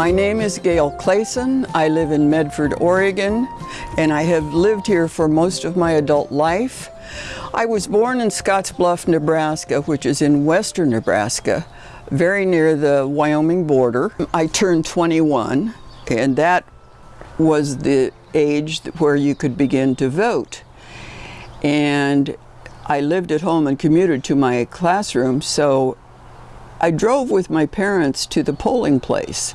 My name is Gail Clayson. I live in Medford, Oregon, and I have lived here for most of my adult life. I was born in Scottsbluff, Nebraska, which is in western Nebraska, very near the Wyoming border. I turned 21, and that was the age where you could begin to vote. And I lived at home and commuted to my classroom, so I drove with my parents to the polling place.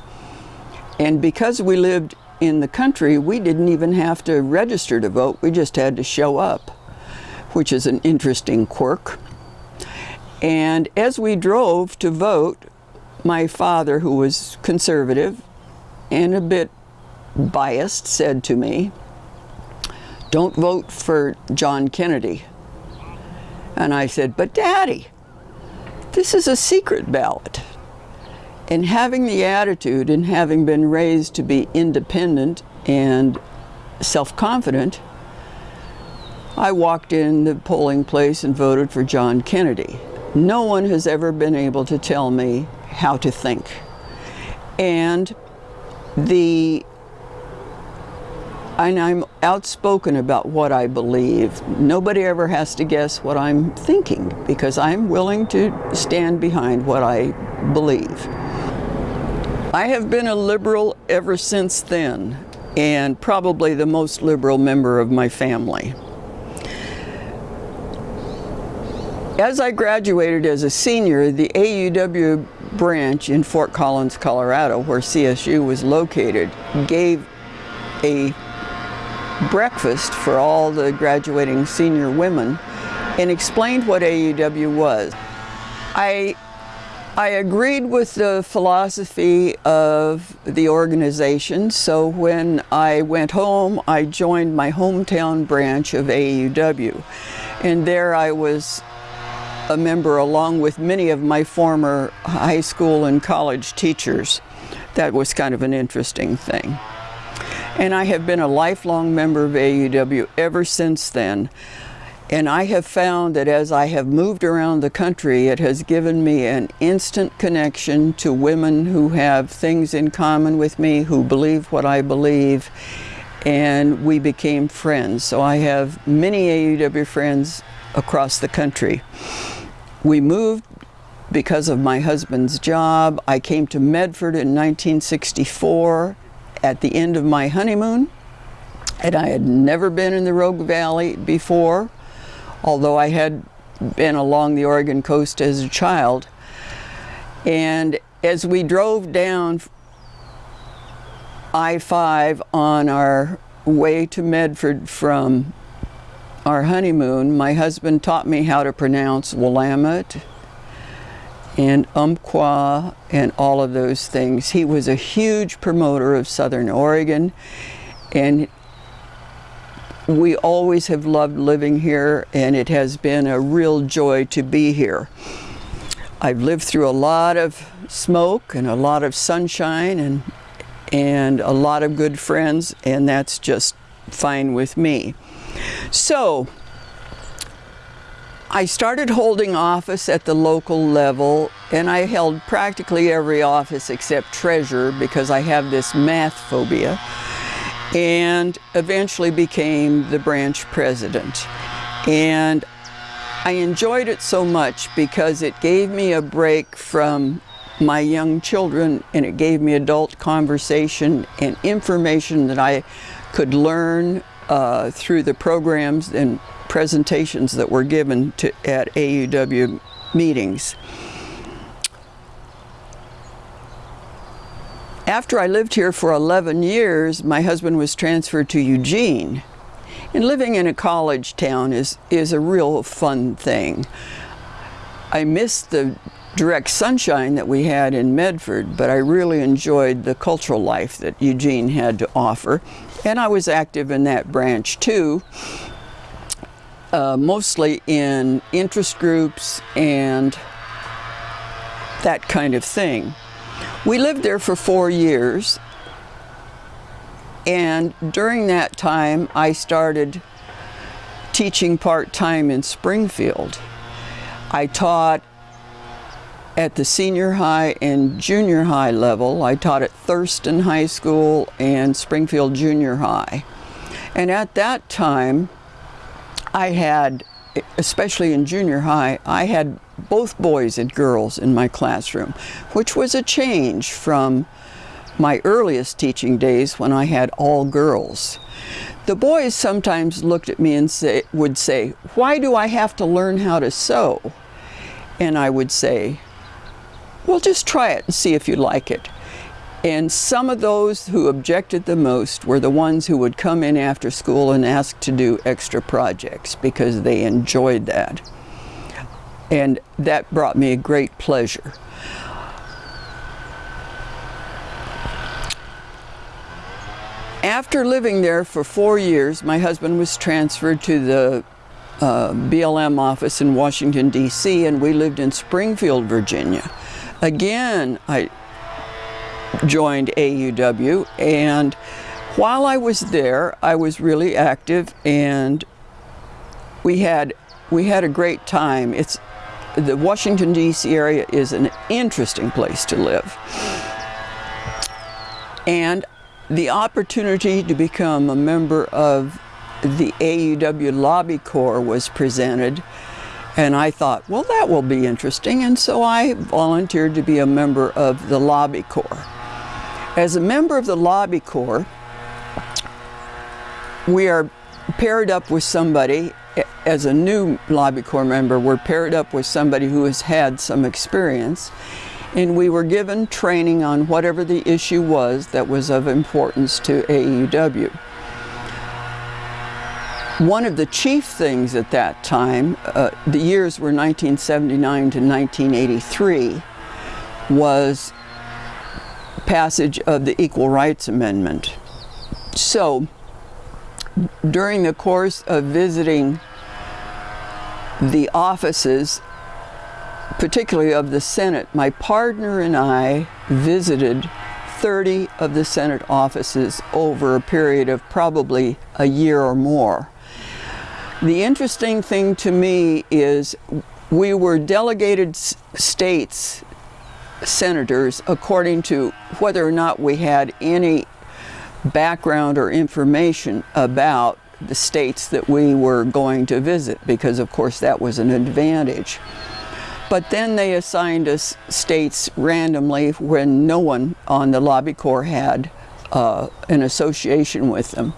And because we lived in the country, we didn't even have to register to vote, we just had to show up, which is an interesting quirk. And as we drove to vote, my father, who was conservative and a bit biased, said to me, don't vote for John Kennedy. And I said, but Daddy, this is a secret ballot. And having the attitude and having been raised to be independent and self-confident, I walked in the polling place and voted for John Kennedy. No one has ever been able to tell me how to think. And the and I'm outspoken about what I believe. Nobody ever has to guess what I'm thinking because I'm willing to stand behind what I believe. I have been a liberal ever since then, and probably the most liberal member of my family. As I graduated as a senior, the AUW branch in Fort Collins, Colorado, where CSU was located, gave a breakfast for all the graduating senior women and explained what AUW was. I I agreed with the philosophy of the organization, so when I went home, I joined my hometown branch of AUW. And there I was a member along with many of my former high school and college teachers. That was kind of an interesting thing. And I have been a lifelong member of AUW ever since then. And I have found that as I have moved around the country, it has given me an instant connection to women who have things in common with me, who believe what I believe, and we became friends. So I have many AUW friends across the country. We moved because of my husband's job. I came to Medford in 1964 at the end of my honeymoon, and I had never been in the Rogue Valley before although I had been along the Oregon coast as a child. And as we drove down I-5 on our way to Medford from our honeymoon, my husband taught me how to pronounce Willamette and Umpqua and all of those things. He was a huge promoter of Southern Oregon and we always have loved living here and it has been a real joy to be here. I've lived through a lot of smoke and a lot of sunshine and, and a lot of good friends and that's just fine with me. So, I started holding office at the local level and I held practically every office except treasurer because I have this math phobia and eventually became the branch president. And I enjoyed it so much because it gave me a break from my young children and it gave me adult conversation and information that I could learn uh, through the programs and presentations that were given to, at AUW meetings. After I lived here for 11 years, my husband was transferred to Eugene. And living in a college town is, is a real fun thing. I missed the direct sunshine that we had in Medford, but I really enjoyed the cultural life that Eugene had to offer. And I was active in that branch too, uh, mostly in interest groups and that kind of thing. We lived there for four years And during that time, I started teaching part-time in Springfield. I taught at the senior high and junior high level. I taught at Thurston High School and Springfield Junior High. And at that time, I had, especially in junior high, I had both boys and girls in my classroom, which was a change from my earliest teaching days when I had all girls. The boys sometimes looked at me and say, would say, why do I have to learn how to sew? And I would say, well, just try it and see if you like it. And some of those who objected the most were the ones who would come in after school and ask to do extra projects because they enjoyed that. And that brought me a great pleasure. After living there for four years, my husband was transferred to the uh, BLM office in Washington, D.C., and we lived in Springfield, Virginia. Again, I joined AUW, and while I was there, I was really active, and we had we had a great time. It's the Washington D.C. area is an interesting place to live, and the opportunity to become a member of the AUW Lobby Corps was presented and I thought, well, that will be interesting. And so I volunteered to be a member of the Lobby Corps. As a member of the Lobby Corps, we are paired up with somebody, as a new Lobby Corps member, we're paired up with somebody who has had some experience and we were given training on whatever the issue was that was of importance to AEW. One of the chief things at that time, uh, the years were 1979 to 1983, was passage of the Equal Rights Amendment. So, during the course of visiting the offices particularly of the Senate, my partner and I visited 30 of the Senate offices over a period of probably a year or more. The interesting thing to me is we were delegated states senators according to whether or not we had any background or information about the states that we were going to visit because of course that was an advantage. But then they assigned us states randomly when no one on the Lobby Corps had uh, an association with them.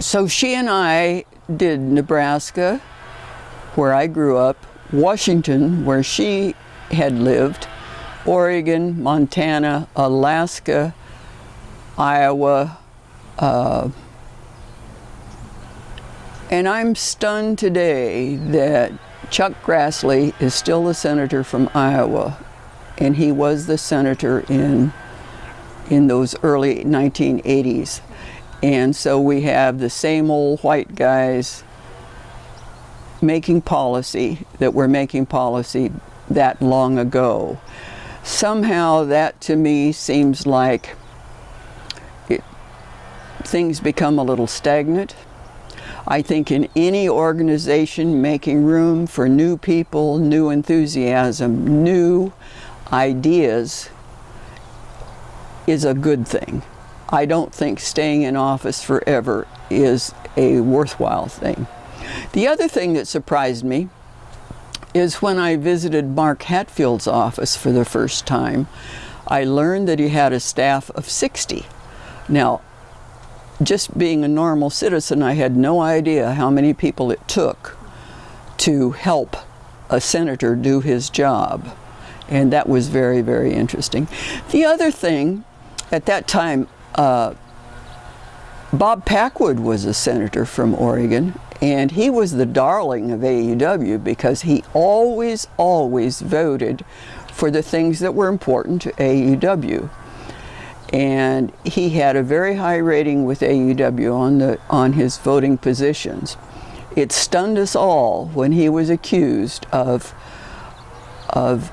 So she and I did Nebraska, where I grew up, Washington, where she had lived, Oregon, Montana, Alaska, Iowa, uh, and I'm stunned today that Chuck Grassley is still the senator from Iowa, and he was the senator in, in those early 1980s. And so we have the same old white guys making policy that were making policy that long ago. Somehow that to me seems like it, things become a little stagnant. I think in any organization making room for new people, new enthusiasm, new ideas is a good thing. I don't think staying in office forever is a worthwhile thing. The other thing that surprised me is when I visited Mark Hatfield's office for the first time, I learned that he had a staff of 60. Now, just being a normal citizen, I had no idea how many people it took to help a senator do his job. And that was very, very interesting. The other thing, at that time, uh, Bob Packwood was a senator from Oregon, and he was the darling of AUW because he always, always voted for the things that were important to AUW and he had a very high rating with AUW on, the, on his voting positions. It stunned us all when he was accused of, of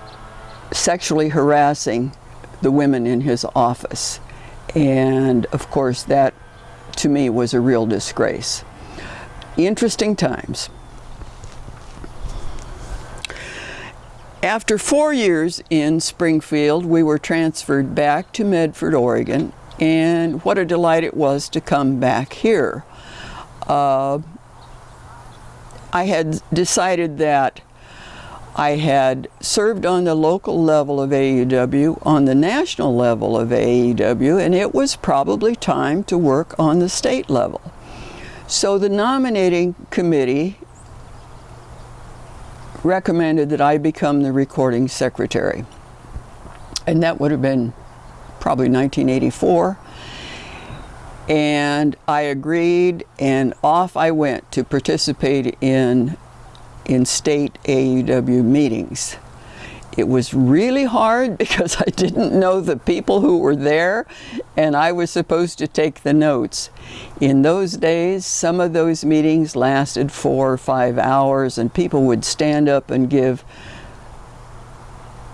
sexually harassing the women in his office. And of course, that to me was a real disgrace. Interesting times. After four years in Springfield, we were transferred back to Medford, Oregon, and what a delight it was to come back here. Uh, I had decided that I had served on the local level of AUW, on the national level of AUW, and it was probably time to work on the state level. So the nominating committee recommended that I become the recording secretary. And that would have been probably 1984. And I agreed, and off I went to participate in, in state AUW meetings. It was really hard because I didn't know the people who were there and I was supposed to take the notes. In those days, some of those meetings lasted four or five hours and people would stand up and give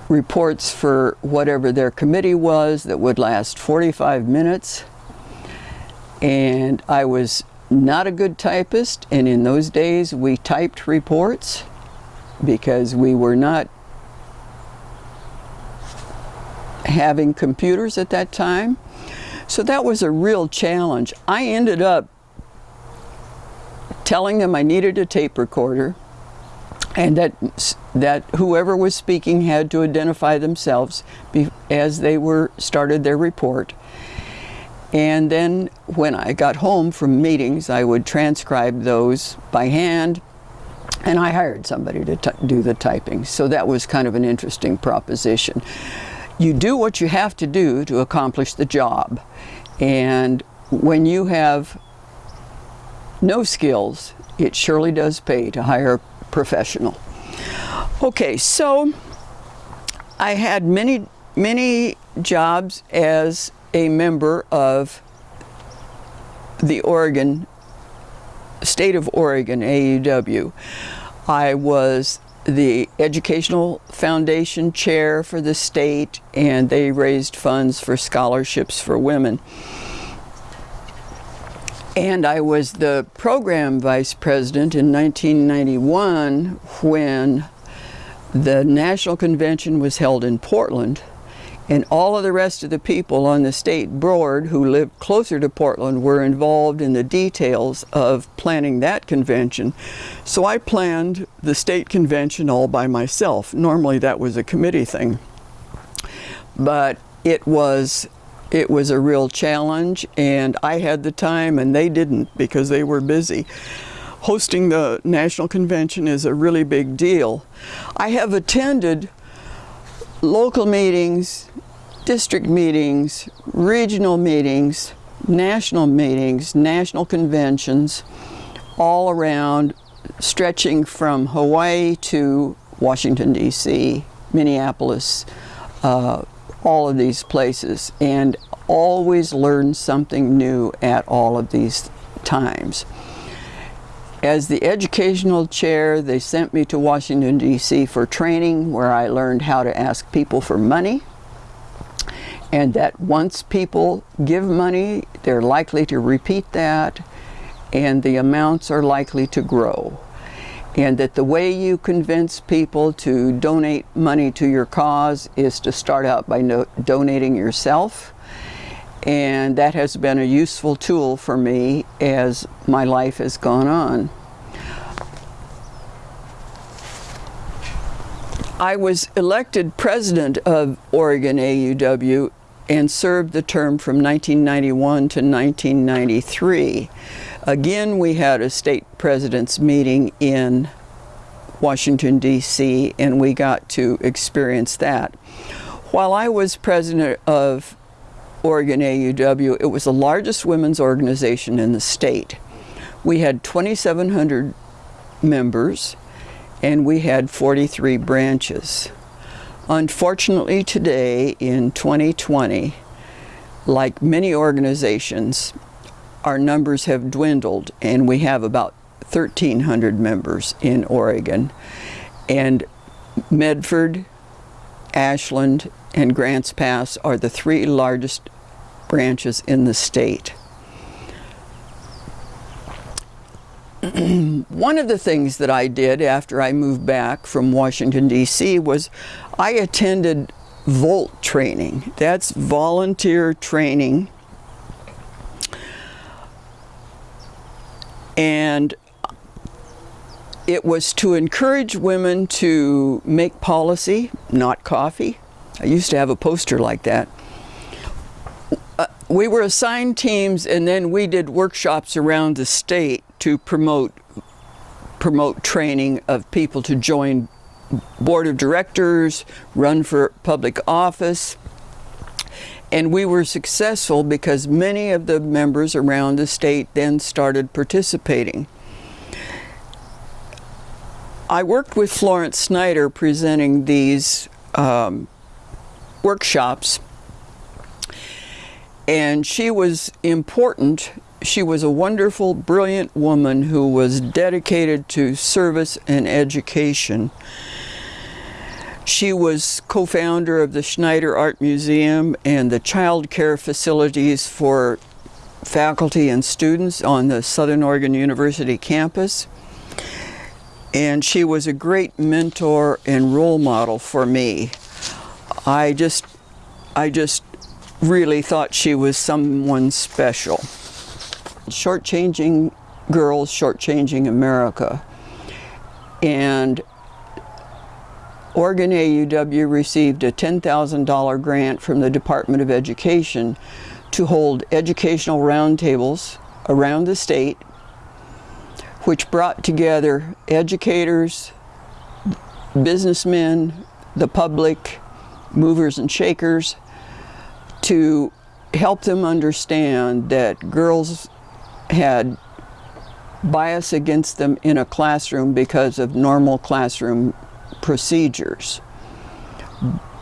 reports for whatever their committee was that would last 45 minutes. And I was not a good typist and in those days we typed reports because we were not having computers at that time. So that was a real challenge. I ended up telling them I needed a tape recorder and that that whoever was speaking had to identify themselves as they were started their report. And then when I got home from meetings, I would transcribe those by hand and I hired somebody to do the typing. So that was kind of an interesting proposition you do what you have to do to accomplish the job. And when you have no skills, it surely does pay to hire a professional. Okay, so I had many, many jobs as a member of the Oregon, State of Oregon, AUW. I was the Educational Foundation chair for the state and they raised funds for scholarships for women. And I was the program vice president in 1991 when the national convention was held in Portland and all of the rest of the people on the state board who lived closer to Portland were involved in the details of planning that convention. So I planned the state convention all by myself. Normally that was a committee thing. But it was it was a real challenge and I had the time and they didn't because they were busy. Hosting the national convention is a really big deal. I have attended local meetings, district meetings, regional meetings, national meetings, national conventions, all around, stretching from Hawaii to Washington, D.C., Minneapolis, uh, all of these places, and always learn something new at all of these times. As the educational chair, they sent me to Washington, D.C. for training where I learned how to ask people for money and that once people give money, they're likely to repeat that and the amounts are likely to grow. And that the way you convince people to donate money to your cause is to start out by no donating yourself and that has been a useful tool for me as my life has gone on. I was elected president of Oregon AUW and served the term from 1991 to 1993. Again, we had a state president's meeting in Washington, D.C., and we got to experience that. While I was president of Oregon AUW, it was the largest women's organization in the state. We had 2,700 members and we had 43 branches. Unfortunately today in 2020, like many organizations, our numbers have dwindled and we have about 1,300 members in Oregon. And Medford, Ashland, and Grants Pass are the three largest branches in the state. One of the things that I did after I moved back from Washington, D.C. was I attended VOLT training. That's volunteer training. And it was to encourage women to make policy, not coffee. I used to have a poster like that. We were assigned teams and then we did workshops around the state to promote promote training of people to join board of directors, run for public office. And we were successful because many of the members around the state then started participating. I worked with Florence Schneider presenting these um, workshops and she was important. She was a wonderful, brilliant woman who was dedicated to service and education. She was co-founder of the Schneider Art Museum and the child care facilities for faculty and students on the Southern Oregon University campus. And she was a great mentor and role model for me. I just, I just really thought she was someone special. Shortchanging girls, shortchanging America. And Oregon AUW received a $10,000 grant from the Department of Education to hold educational roundtables around the state, which brought together educators, businessmen, the public, movers and shakers, to help them understand that girls had bias against them in a classroom because of normal classroom procedures.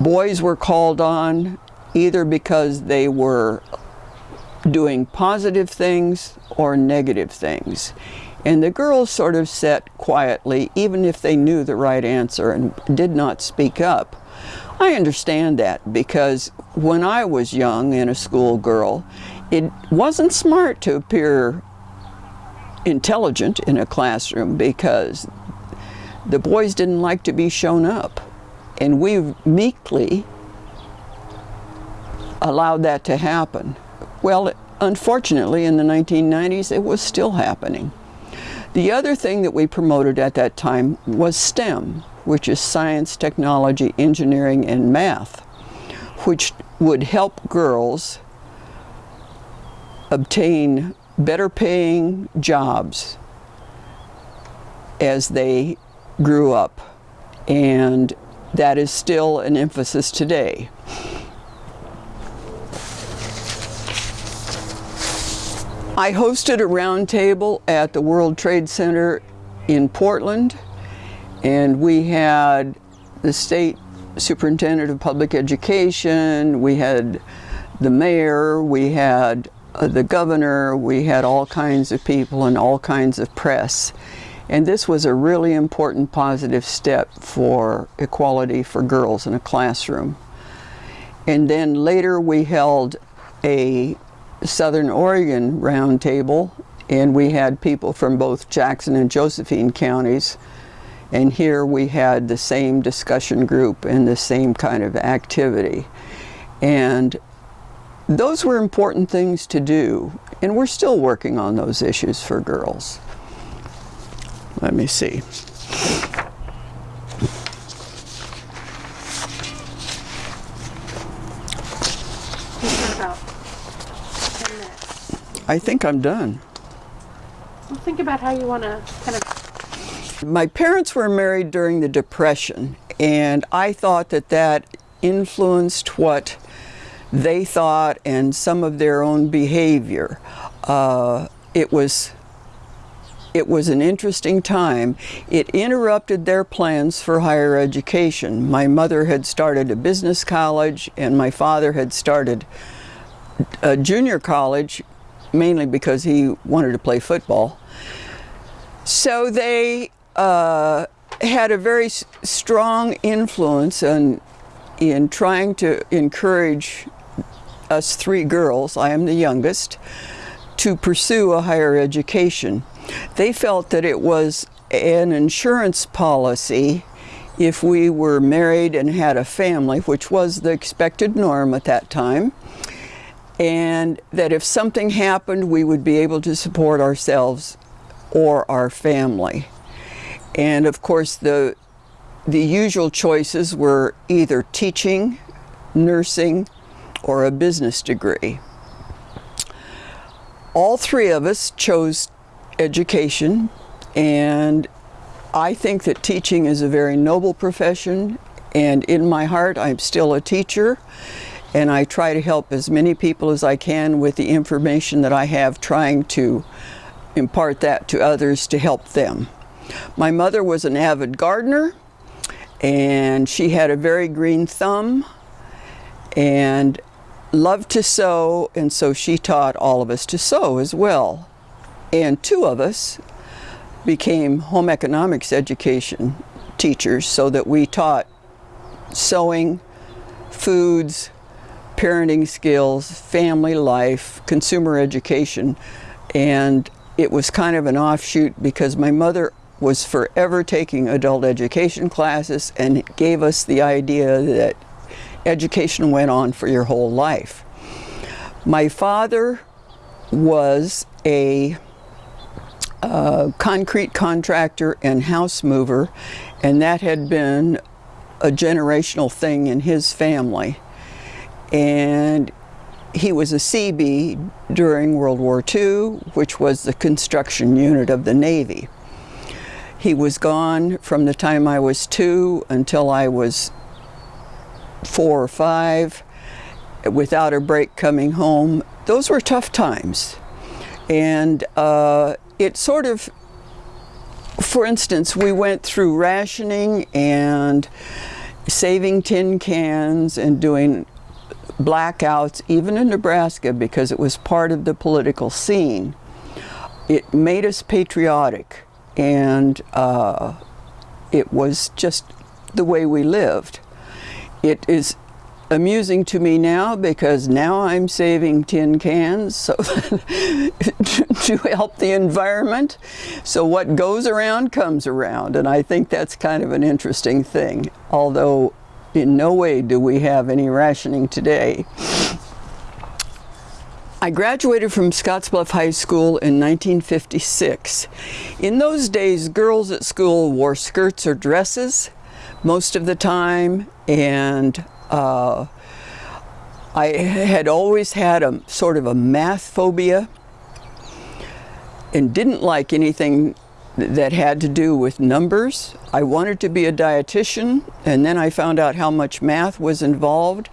Boys were called on either because they were doing positive things or negative things. And the girls sort of sat quietly, even if they knew the right answer and did not speak up. I understand that because when I was young and a schoolgirl, it wasn't smart to appear intelligent in a classroom because the boys didn't like to be shown up. And we meekly allowed that to happen. Well, unfortunately, in the 1990s, it was still happening. The other thing that we promoted at that time was STEM, which is science, technology, engineering, and math, which would help girls obtain better paying jobs as they grew up. And that is still an emphasis today. I hosted a roundtable at the World Trade Center in Portland, and we had the state superintendent of public education, we had the mayor, we had uh, the governor, we had all kinds of people and all kinds of press. And this was a really important positive step for equality for girls in a classroom. And then later we held a Southern Oregon roundtable and we had people from both Jackson and Josephine counties and here we had the same discussion group and the same kind of activity. And those were important things to do and we're still working on those issues for girls. Let me see. about 10 minutes. I think I'm done. Well, think about how you want to kind of. My parents were married during the Depression, and I thought that that influenced what they thought and some of their own behavior. Uh, it was it was an interesting time. It interrupted their plans for higher education. My mother had started a business college and my father had started a junior college mainly because he wanted to play football. So they uh, had a very strong influence in, in trying to encourage us three girls, I am the youngest, to pursue a higher education. They felt that it was an insurance policy if we were married and had a family, which was the expected norm at that time, and that if something happened, we would be able to support ourselves or our family. And of course, the, the usual choices were either teaching, nursing, or a business degree. All three of us chose education, and I think that teaching is a very noble profession, and in my heart, I'm still a teacher, and I try to help as many people as I can with the information that I have, trying to impart that to others to help them. My mother was an avid gardener, and she had a very green thumb, and loved to sew, and so she taught all of us to sew as well. And two of us became home economics education teachers so that we taught sewing, foods, parenting skills, family life, consumer education, and it was kind of an offshoot because my mother was forever taking adult education classes and gave us the idea that education went on for your whole life. My father was a uh, concrete contractor and house mover, and that had been a generational thing in his family. And he was a CB during World War II, which was the construction unit of the Navy. He was gone from the time I was two until I was four or five without a break coming home. Those were tough times. And uh, it sort of, for instance, we went through rationing and saving tin cans and doing blackouts, even in Nebraska, because it was part of the political scene. It made us patriotic, and uh, it was just the way we lived. It is amusing to me now because now I'm saving tin cans so to help the environment. So what goes around comes around and I think that's kind of an interesting thing. Although in no way do we have any rationing today. I graduated from Scottsbluff High School in 1956. In those days, girls at school wore skirts or dresses most of the time, and uh, I had always had a sort of a math phobia and didn't like anything that had to do with numbers. I wanted to be a dietitian and then I found out how much math was involved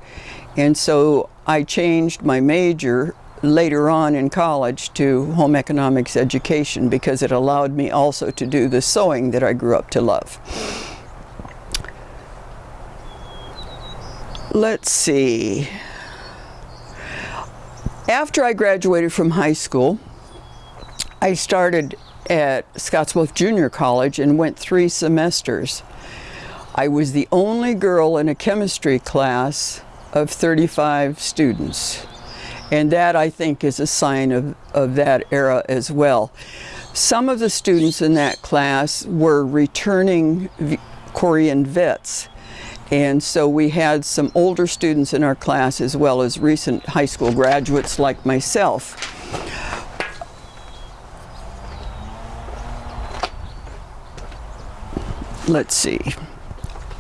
and so I changed my major later on in college to home economics education because it allowed me also to do the sewing that I grew up to love. Let's see. After I graduated from high school, I started at Scottsbluff Junior College and went three semesters. I was the only girl in a chemistry class of 35 students. And that, I think, is a sign of, of that era as well. Some of the students in that class were returning Korean vets. And so we had some older students in our class as well as recent high school graduates like myself. Let's see.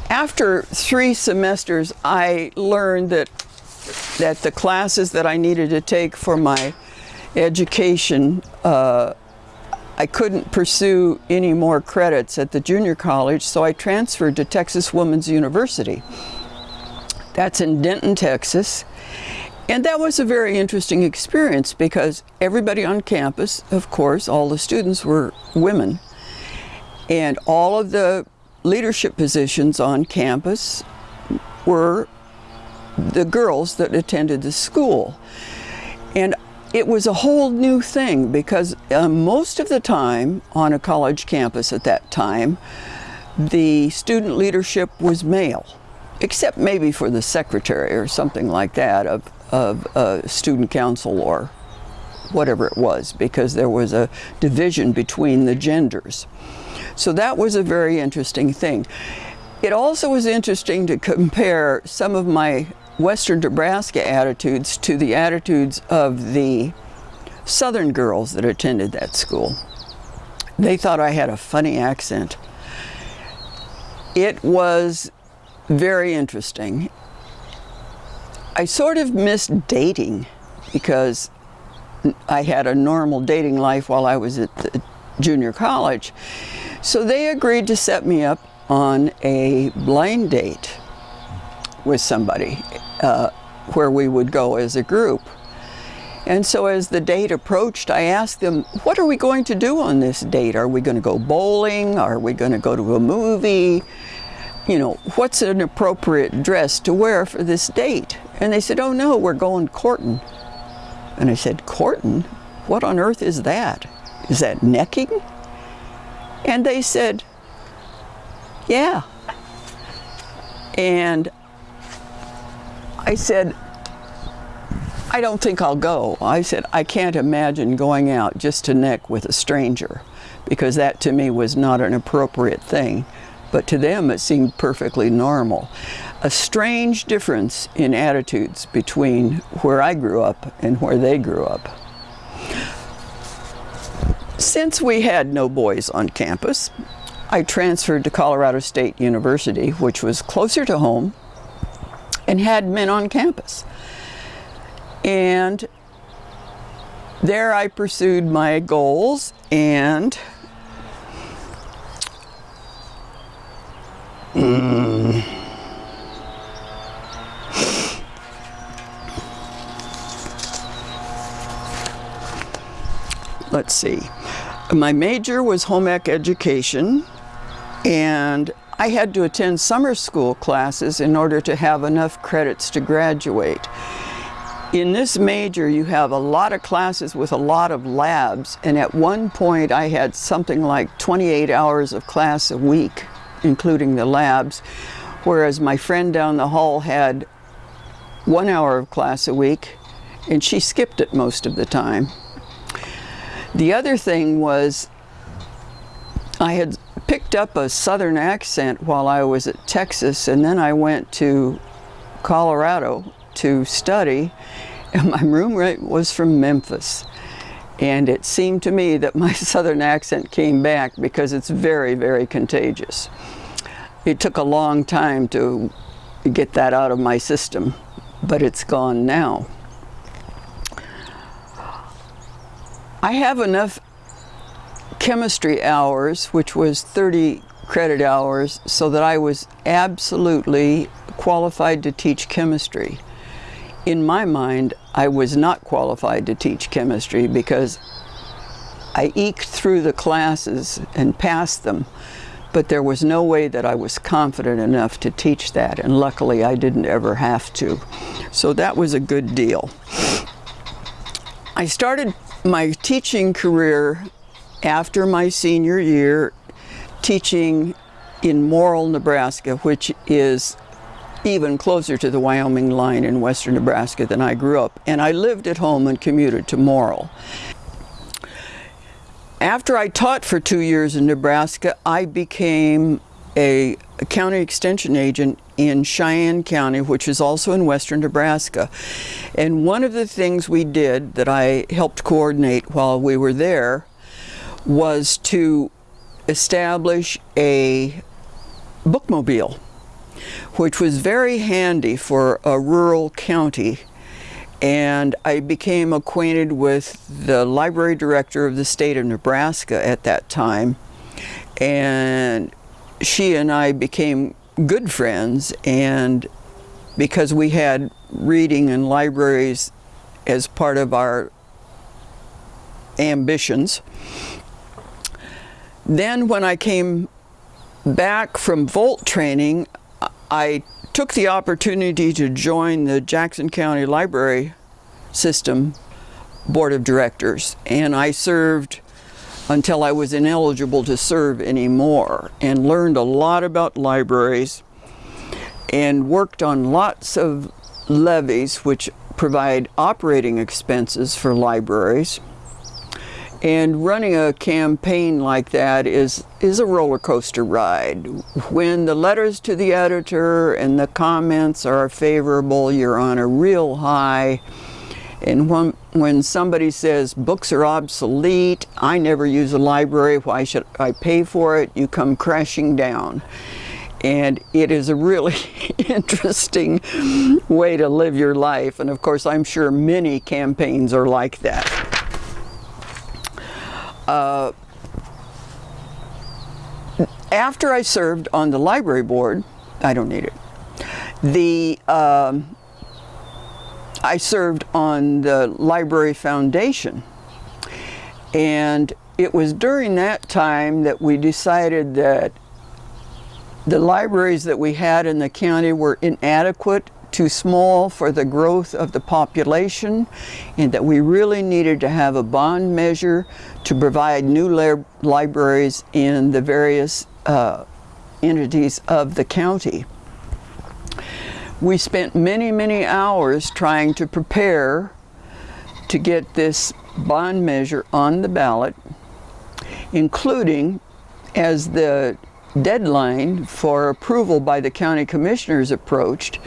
After three semesters, I learned that that the classes that I needed to take for my education uh, I couldn't pursue any more credits at the junior college, so I transferred to Texas Woman's University. That's in Denton, Texas. And that was a very interesting experience because everybody on campus, of course, all the students were women. And all of the leadership positions on campus were the girls that attended the school. And it was a whole new thing because uh, most of the time on a college campus at that time, the student leadership was male, except maybe for the secretary or something like that of, of uh, student council or whatever it was because there was a division between the genders. So that was a very interesting thing. It also was interesting to compare some of my Western Nebraska attitudes to the attitudes of the Southern girls that attended that school. They thought I had a funny accent. It was very interesting. I sort of missed dating because I had a normal dating life while I was at the junior college. So they agreed to set me up on a blind date with somebody uh, where we would go as a group. And so as the date approached, I asked them, what are we going to do on this date? Are we going to go bowling? Are we going to go to a movie? You know, what's an appropriate dress to wear for this date? And they said, oh no, we're going courting. And I said, courting? What on earth is that? Is that necking? And they said, yeah. And I said, I don't think I'll go. I said, I can't imagine going out just to neck with a stranger because that to me was not an appropriate thing. But to them, it seemed perfectly normal. A strange difference in attitudes between where I grew up and where they grew up. Since we had no boys on campus, I transferred to Colorado State University, which was closer to home and had men on campus. And there I pursued my goals and let's see. My major was home ec education and I had to attend summer school classes in order to have enough credits to graduate. In this major, you have a lot of classes with a lot of labs, and at one point I had something like 28 hours of class a week, including the labs, whereas my friend down the hall had one hour of class a week, and she skipped it most of the time. The other thing was I had picked up a southern accent while I was at Texas and then I went to Colorado to study and my roommate was from Memphis and it seemed to me that my southern accent came back because it's very very contagious. It took a long time to get that out of my system but it's gone now. I have enough chemistry hours, which was 30 credit hours, so that I was absolutely qualified to teach chemistry. In my mind, I was not qualified to teach chemistry because I eked through the classes and passed them, but there was no way that I was confident enough to teach that, and luckily I didn't ever have to. So that was a good deal. I started my teaching career after my senior year teaching in Morrill, Nebraska, which is even closer to the Wyoming line in western Nebraska than I grew up. And I lived at home and commuted to Morrill. After I taught for two years in Nebraska, I became a, county extension agent in Cheyenne County, which is also in western Nebraska. And one of the things we did that I helped coordinate while we were there was to establish a bookmobile, which was very handy for a rural county. And I became acquainted with the library director of the state of Nebraska at that time. And she and I became good friends and because we had reading in libraries as part of our ambitions, then when I came back from Volt training, I took the opportunity to join the Jackson County Library System Board of Directors and I served until I was ineligible to serve anymore and learned a lot about libraries and worked on lots of levies which provide operating expenses for libraries. And running a campaign like that is, is a roller coaster ride. When the letters to the editor and the comments are favorable, you're on a real high. And when, when somebody says books are obsolete, I never use a library, why should I pay for it? You come crashing down. And it is a really interesting way to live your life. And of course, I'm sure many campaigns are like that. Uh, after I served on the library board, I don't need it. The um, I served on the library foundation, and it was during that time that we decided that the libraries that we had in the county were inadequate too small for the growth of the population and that we really needed to have a bond measure to provide new libraries in the various uh, entities of the county. We spent many, many hours trying to prepare to get this bond measure on the ballot, including as the deadline for approval by the county commissioners approached,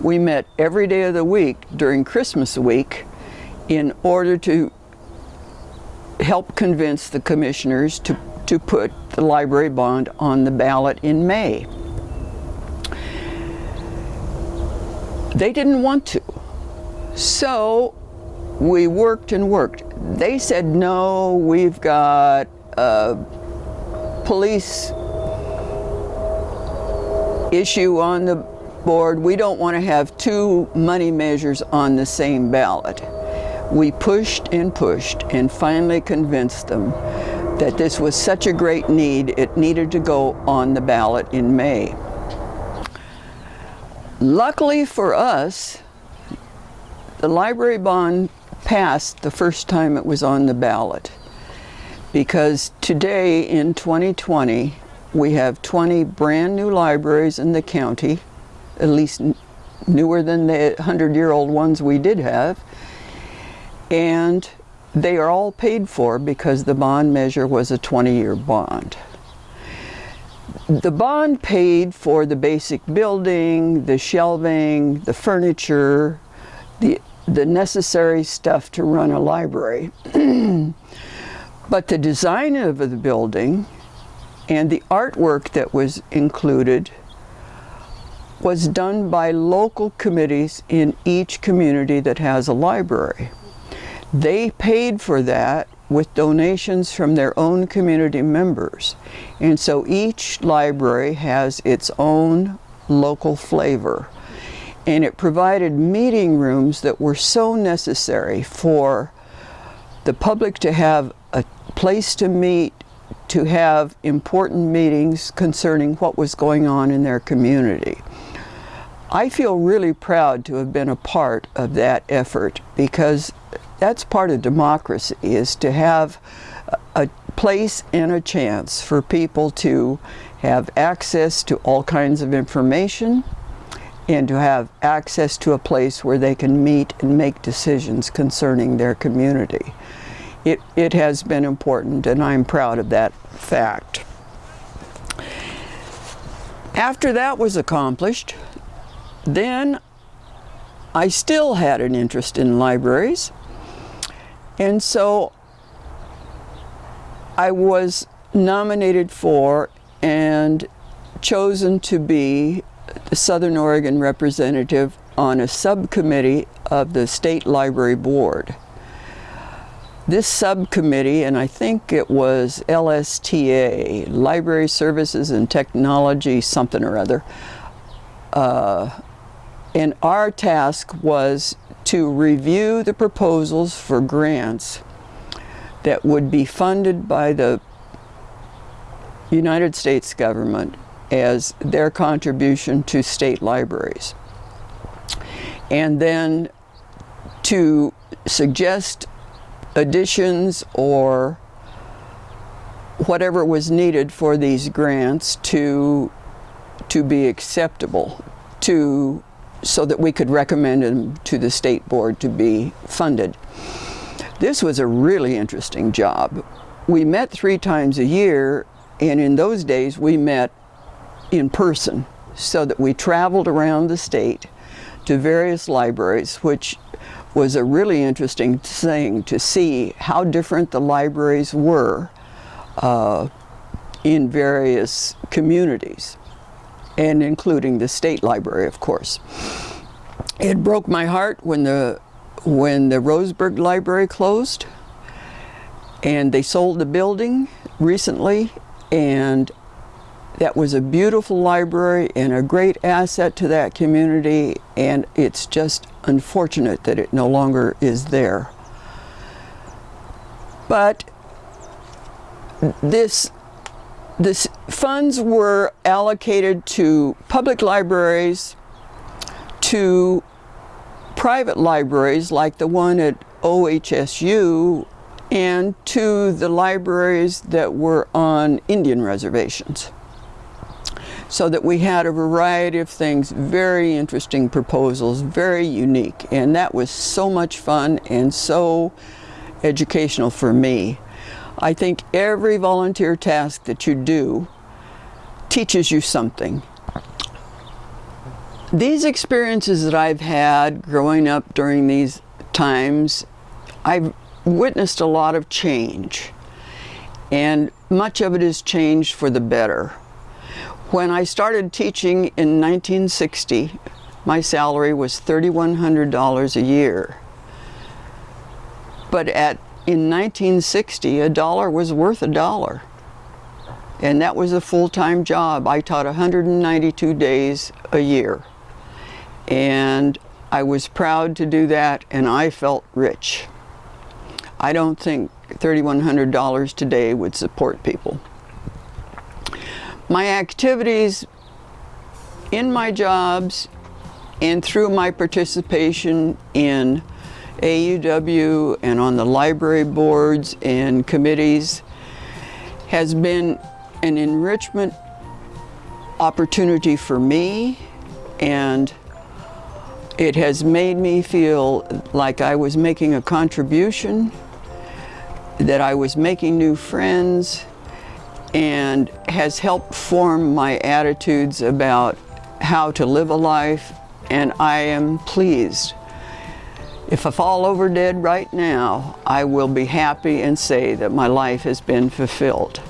we met every day of the week during Christmas week in order to help convince the commissioners to, to put the library bond on the ballot in May. They didn't want to. So we worked and worked. They said, no, we've got a police issue on the board, we don't want to have two money measures on the same ballot. We pushed and pushed and finally convinced them that this was such a great need, it needed to go on the ballot in May. Luckily for us, the library bond passed the first time it was on the ballot because today in 2020 we have 20 brand new libraries in the county at least newer than the 100-year-old ones we did have. And they are all paid for because the bond measure was a 20-year bond. The bond paid for the basic building, the shelving, the furniture, the, the necessary stuff to run a library. but the design of the building and the artwork that was included was done by local committees in each community that has a library. They paid for that with donations from their own community members. And so each library has its own local flavor. And it provided meeting rooms that were so necessary for the public to have a place to meet, to have important meetings concerning what was going on in their community. I feel really proud to have been a part of that effort because that's part of democracy is to have a place and a chance for people to have access to all kinds of information and to have access to a place where they can meet and make decisions concerning their community. It, it has been important and I'm proud of that fact. After that was accomplished, then I still had an interest in libraries. And so I was nominated for and chosen to be the Southern Oregon representative on a subcommittee of the State Library Board. This subcommittee, and I think it was LSTA, Library Services and Technology something or other, uh, and our task was to review the proposals for grants that would be funded by the United States government as their contribution to state libraries. And then to suggest additions or whatever was needed for these grants to, to be acceptable to so that we could recommend them to the state board to be funded. This was a really interesting job. We met three times a year, and in those days we met in person, so that we traveled around the state to various libraries, which was a really interesting thing to see how different the libraries were uh, in various communities, and including the state library, of course. It broke my heart when the when the Roseburg Library closed, and they sold the building recently, and that was a beautiful library and a great asset to that community and it's just unfortunate that it no longer is there. But this this funds were allocated to public libraries, to private libraries like the one at OHSU, and to the libraries that were on Indian reservations so that we had a variety of things, very interesting proposals, very unique. And that was so much fun and so educational for me. I think every volunteer task that you do teaches you something. These experiences that I've had growing up during these times, I've witnessed a lot of change. And much of it has changed for the better. When I started teaching in 1960, my salary was $3,100 a year. But at, in 1960, a dollar was worth a dollar. And that was a full-time job. I taught 192 days a year. And I was proud to do that and I felt rich. I don't think $3,100 today would support people. My activities in my jobs and through my participation in AUW and on the library boards and committees has been an enrichment opportunity for me and it has made me feel like I was making a contribution, that I was making new friends, and has helped form my attitudes about how to live a life and I am pleased. If I fall over dead right now, I will be happy and say that my life has been fulfilled.